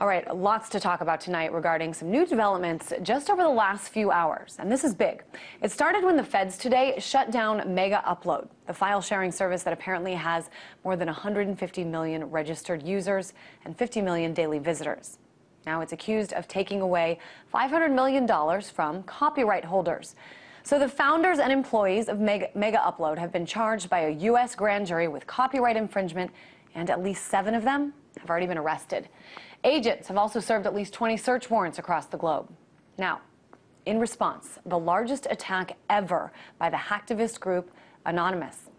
All right, lots to talk about tonight regarding some new developments just over the last few hours. And this is big. It started when the feds today shut down Mega Upload, the file sharing service that apparently has more than 150 million registered users and 50 million daily visitors. Now it's accused of taking away $500 million from copyright holders. So the founders and employees of Mega, Upload have been charged by a U.S. grand jury with copyright infringement, and at least seven of them have already been arrested. Agents have also served at least 20 search warrants across the globe. Now, in response, the largest attack ever by the hacktivist group Anonymous.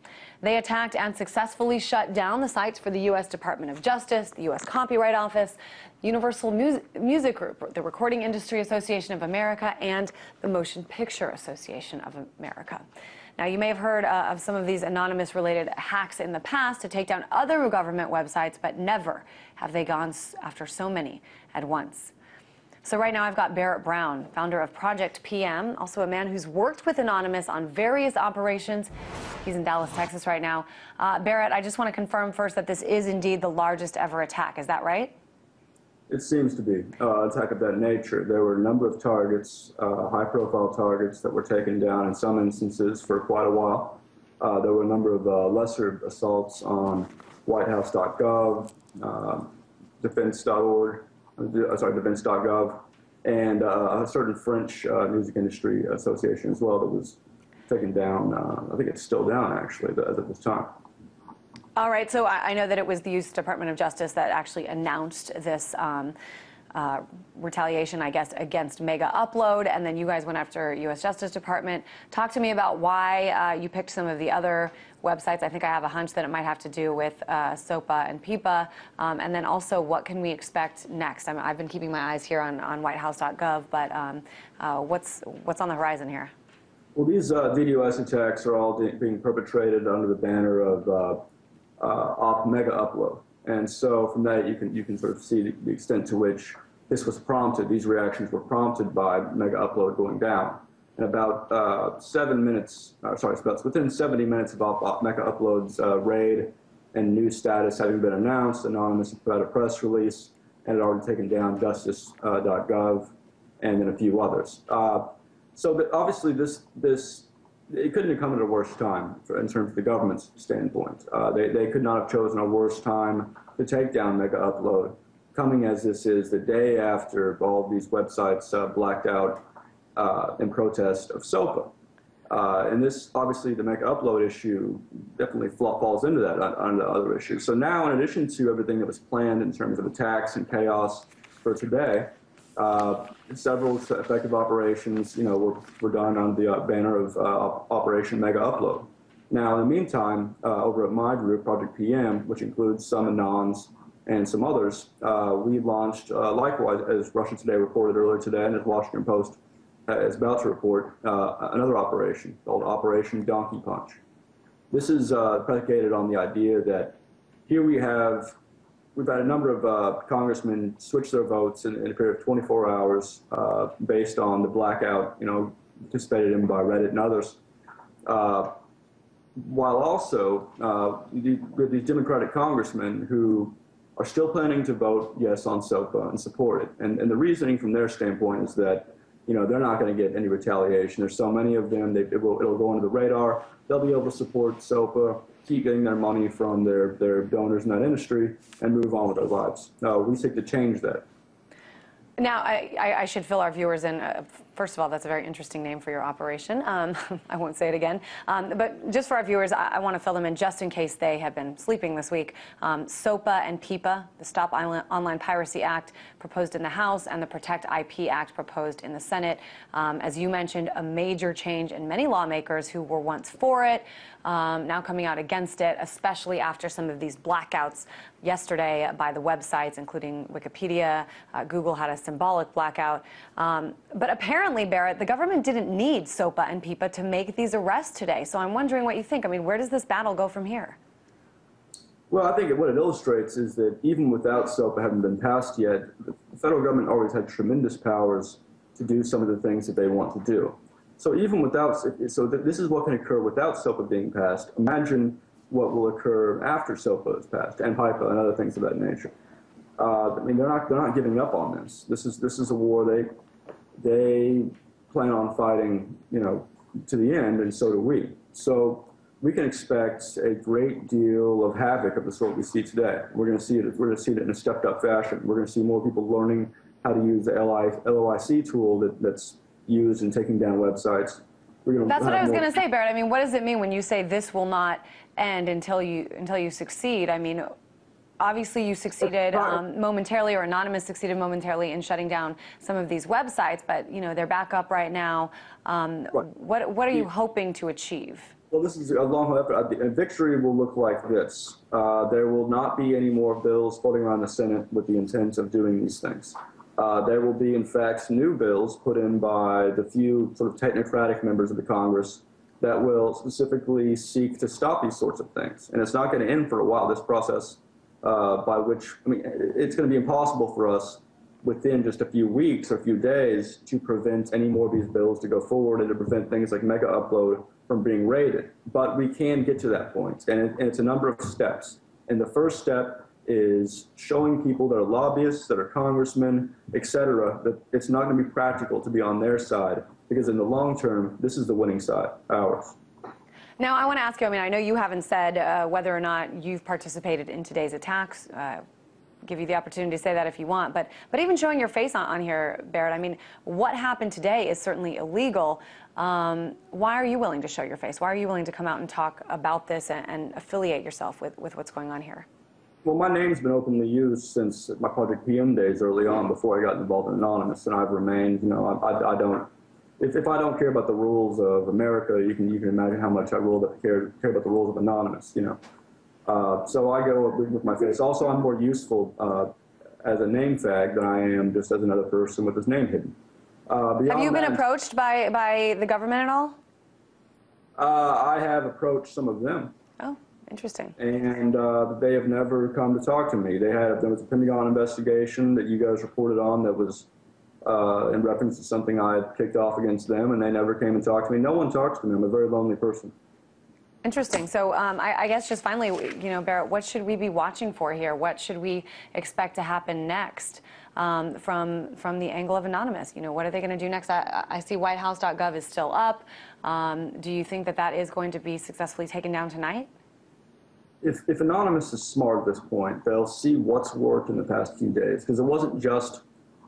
They attacked and successfully shut down the sites for the U.S. Department of Justice, the U.S. Copyright Office, Universal Music Group, the Recording Industry Association of America, and the Motion Picture Association of America. Now, you may have heard uh, of some of these anonymous related hacks in the past to take down other government websites, but never have they gone after so many at once. So right now I've got Barrett Brown, founder of Project PM, also a man who's worked with Anonymous on various operations. He's in Dallas, Texas right now. Uh, Barrett, I just want to confirm first that this is indeed the largest ever attack. Is that right? It seems to be uh, attack of that nature. There were a number of targets, uh, high-profile targets that were taken down in some instances for quite a while. Uh, there were a number of uh, lesser assaults on whitehouse.gov, uh, defense.org, uh, sorry, defense.gov, and a certain French music industry association as well that was taken down. I think it's still down actually of this time. All right, so I, know that it was the U.S. Department of Justice that actually announced this um, uh, retaliation, I guess, against Mega Upload, and then you guys went after U.S. Justice Department. Talk to me about why uh, you picked some of the other websites. I think I have a hunch that it might have to do with uh, SOPA and PIPA, um, and then also what can we expect next? I have been keeping my eyes here on, on whitehouse.gov, but um, uh, what's, what's on the horizon here? Well, these uh, DDoS attacks are all being perpetrated under the banner of uh, off mega upload. And so from that, you can, you can sort of see the, the extent to which this was prompted, these reactions were prompted by mega upload going down. And about uh, seven minutes, uh, sorry, about within 70 minutes of op, Mega Upload's uh, raid and new status having been announced, Anonymous put out a press release and had already taken down justice.gov uh, and then a few others. Uh, so but obviously this, this it couldn't have come at a worse time for, in terms of the government's standpoint. Uh, they, they could not have chosen a worse time to take down Mega Upload, coming as this is the day after all these websites uh, blacked out uh, in protest of SOPA. Uh, and this, obviously, the Mega Upload issue definitely falls into that on other issues. So now, in addition to everything that was planned in terms of attacks and chaos for today, uh, several effective operations, you know, were, were done on the uh, banner of uh, Operation Mega Upload. Now, in the meantime, over at my group, Project PM, which includes some Anons and some others, we launched, likewise, as Russia Today reported earlier today, and as Washington Post is about to report, another operation called Operation Donkey Punch. This is predicated on the idea that here we have we've had a number of uh, congressmen switch their votes in, in, a period of 24 hours uh, based on the blackout, you know, participated in by Reddit and others. Uh, while also uh, with these Democratic congressmen who are still planning to vote yes on SOPA and support it. And, and the reasoning from their standpoint is that, you know, they're not going to get any retaliation. There's so many of them, they, it will, it'll go under the radar. They'll be able to support SOPA keep getting their money from their, their donors in that industry and move on with their lives. We seek to change that. Now, I, I, should fill our viewers in. Uh, first of all, that's a very interesting name for your operation. Um, I won't say it again. Um, but just for our viewers, I, I want to fill them in just in case they have been sleeping this week. Um, SOPA and PIPA, the Stop Online Piracy Act proposed in the House and the Protect IP Act proposed in the Senate. Um, as you mentioned, a major change in many lawmakers who were once for it, um, now coming out against it, especially after some of these blackouts yesterday by the websites, including Wikipedia. Uh, Google had a symbolic blackout. Um, but apparently, Barrett, the government didn't need SOPA and PIPA to make these arrests today. So I'm wondering what you think. I mean, where does this battle go from here? Well, I think what it illustrates is that even without SOPA having been passed yet, the federal government always had tremendous powers to do some of the things that they want to do. So even without, so this is what can occur without SOPA being passed. Imagine what will occur after SOPA is passed and PIPA and other things of that nature. Uh, I mean, they're not they're not giving up on this. This is this is a war they they plan on fighting, you know, to the end, and so do we. So we can expect a great deal of havoc of the sort we see today. We're going to see it. We're going to see it in a stepped up fashion. We're going to see more people learning how to use the LOIC tool that, that's used in taking down websites. We're going to That's what I was going to say, Barrett. I mean, what does it mean when you say this will not end until you until you succeed? I mean, obviously you succeeded um, momentarily, or Anonymous succeeded momentarily in shutting down some of these websites, but you know they're back up right now. Um, Right. What what are you hoping to achieve? Well, this is a long effort. A victory will look like this. Uh, there will not be any more bills floating around the Senate with the intent of doing these things. Uh, there will be, in fact, new bills put in by the few sort of technocratic members of the Congress that will specifically seek to stop these sorts of things. And it's not going to end for a while, this process, uh, by which, I mean, it's going to be impossible for us within just a few weeks or a few days to prevent any more of these bills to go forward and to prevent things like mega upload from being raided. But we can get to that point, and, it, and it's a number of steps. And the first step is showing people that are lobbyists, that are congressmen, et cetera, that it's not going to be practical to be on their side because in the long term, this is the winning side, ours. Now, I want to ask you. I mean, I know you haven't said uh, whether or not you've participated in today's attacks. Uh, give you the opportunity to say that if you want, but but even showing your face on, on here, Barrett. I mean, what happened today is certainly illegal. Um, why are you willing to show your face? Why are you willing to come out and talk about this and, and affiliate yourself with, with what's going on here? Well, my name's been openly used since my Project PM days early on, before I got involved in Anonymous, and I've remained, you know, I, I, I don't, if, if I don't care about the rules of America, you can, you can imagine how much I will care, care about the rules of Anonymous, you know. Uh, so I go with, with my face. Also, I'm more useful uh, as a name fag than I am just as another person with his name hidden. Uh, Have you been that, approached by, by the government at all? Uh, I have approached some of them. Oh, interesting. and uh, they have never come to talk to me. They had there was a Pentagon investigation that you guys reported on that was uh, in reference to something I had kicked off against them, and they never came and talked to me. No one talks to me. I'm a very lonely person. Interesting. So um, I, I guess just finally, you know, Barrett, what should we be watching for here? What should we expect to happen next um, from from the angle of Anonymous? You know, what are they going to do next? I, I see WhiteHouse.gov is still up. Um, do you think that that is going to be successfully taken down tonight? If, if Anonymous is smart at this point, they'll see what's worked in the past few days because it wasn't just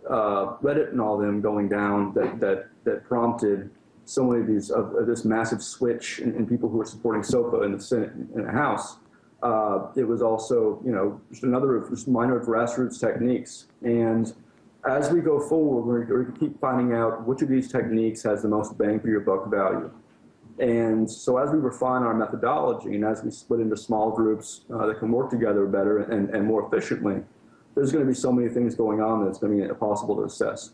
uh, Reddit and all of them going down that that that prompted so many of these of, of this massive switch in, in people who are supporting SOPA in the Senate and the House. Uh, it was also, you know, just another of just minor grassroots techniques. And as we go forward, we're going to keep finding out which of these techniques has the most bang for your buck value. And so as we refine our methodology and as we split into small groups uh, that can work together better and, and more efficiently, there's going to be so many things going on that it's going to be impossible to assess.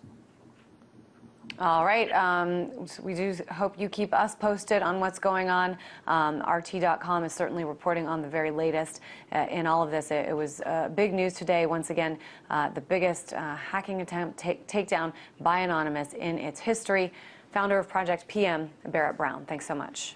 All right. Um, so we do hope you keep us posted on what's going on. Um, RT.com is certainly reporting on the very latest uh, in all of this. It, it was uh, big news today. Once again, uh, the biggest uh, hacking attempt take, takedown by Anonymous in its history. Founder of Project PM, Barrett Brown. Thanks so much.